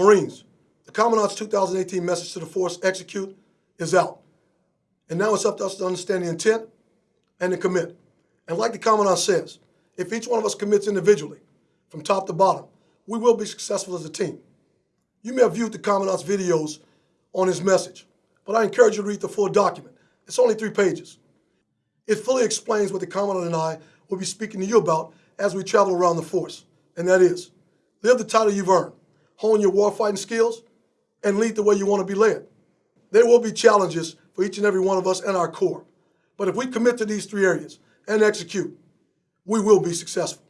Marines, the Commandant's 2018 message to the force, execute, is out. And now it's up to us to understand the intent and to commit. And like the Commandant says, if each one of us commits individually, from top to bottom, we will be successful as a team. You may have viewed the Commandant's videos on his message, but I encourage you to read the full document. It's only three pages. It fully explains what the Commandant and I will be speaking to you about as we travel around the force, and that is live the title you've earned, hone your warfighting skills, and lead the way you want to be led. There will be challenges for each and every one of us and our Corps, but if we commit to these three areas and execute, we will be successful.